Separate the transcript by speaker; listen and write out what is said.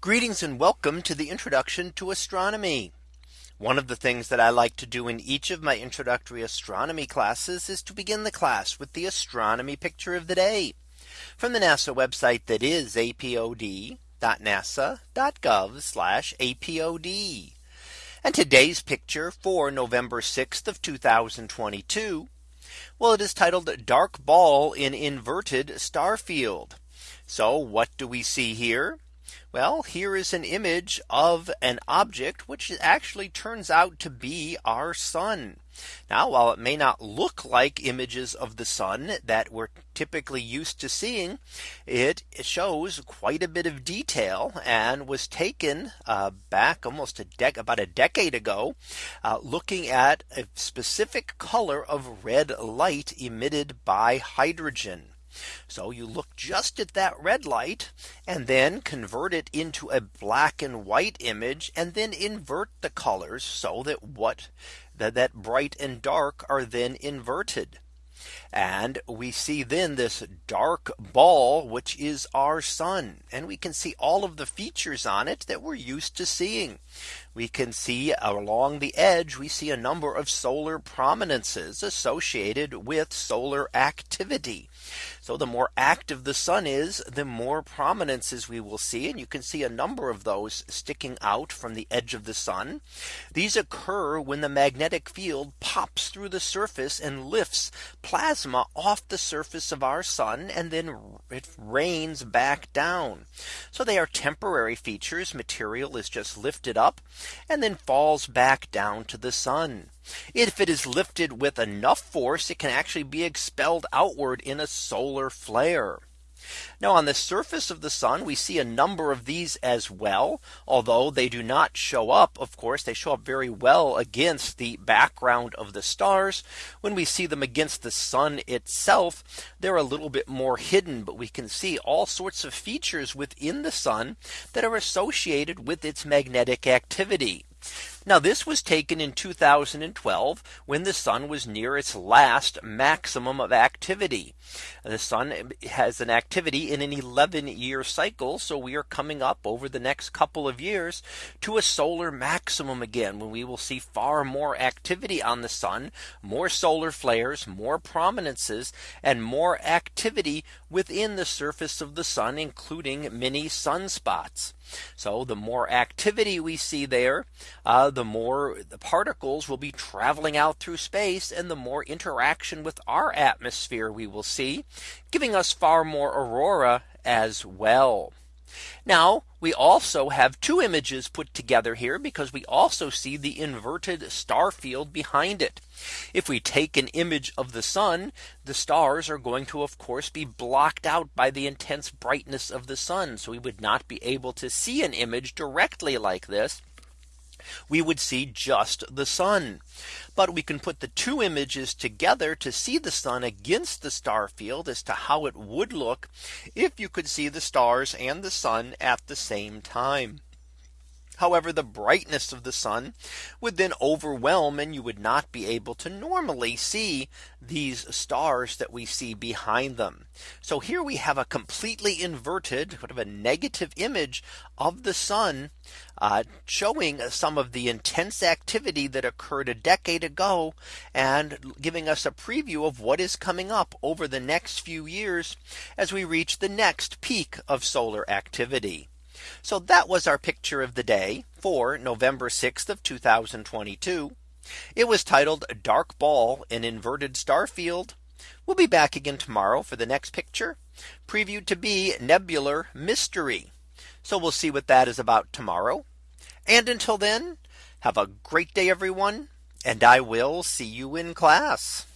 Speaker 1: Greetings and welcome to the introduction to astronomy. One of the things that I like to do in each of my introductory astronomy classes is to begin the class with the astronomy picture of the day from the NASA website that is apod.nasa.gov apod. And today's picture for November 6th of 2022. Well, it is titled dark ball in inverted star field. So what do we see here? Well, here is an image of an object which actually turns out to be our sun. Now, while it may not look like images of the sun that we're typically used to seeing, it shows quite a bit of detail and was taken uh, back almost a dec about a decade ago, uh, looking at a specific color of red light emitted by hydrogen. So you look just at that red light and then convert it into a black and white image and then invert the colors so that what that, that bright and dark are then inverted. And we see then this dark ball, which is our sun. And we can see all of the features on it that we're used to seeing. We can see along the edge, we see a number of solar prominences associated with solar activity. So the more active the sun is, the more prominences we will see. And you can see a number of those sticking out from the edge of the sun. These occur when the magnetic field pops through the surface and lifts plasma off the surface of our sun and then it rains back down. So they are temporary features material is just lifted up and then falls back down to the sun. If it is lifted with enough force, it can actually be expelled outward in a solar flare. Now on the surface of the sun, we see a number of these as well, although they do not show up. Of course, they show up very well against the background of the stars. When we see them against the sun itself, they're a little bit more hidden, but we can see all sorts of features within the sun that are associated with its magnetic activity. Now this was taken in 2012 when the sun was near its last maximum of activity. The sun has an activity in an 11 year cycle. So we are coming up over the next couple of years to a solar maximum again when we will see far more activity on the sun, more solar flares, more prominences and more activity within the surface of the sun, including many sunspots. So the more activity we see there, uh, the more the particles will be traveling out through space and the more interaction with our atmosphere we will see giving us far more aurora as well. Now we also have two images put together here because we also see the inverted star field behind it. If we take an image of the sun, the stars are going to of course be blocked out by the intense brightness of the sun. So we would not be able to see an image directly like this we would see just the sun. But we can put the two images together to see the sun against the star field as to how it would look if you could see the stars and the sun at the same time. However, the brightness of the sun would then overwhelm and you would not be able to normally see these stars that we see behind them. So here we have a completely inverted sort of a negative image of the sun uh, showing some of the intense activity that occurred a decade ago and giving us a preview of what is coming up over the next few years as we reach the next peak of solar activity. So that was our picture of the day for November 6th of 2022. It was titled dark ball an inverted star field. We'll be back again tomorrow for the next picture previewed to be nebular mystery. So we'll see what that is about tomorrow. And until then, have a great day, everyone. And I will see you in class.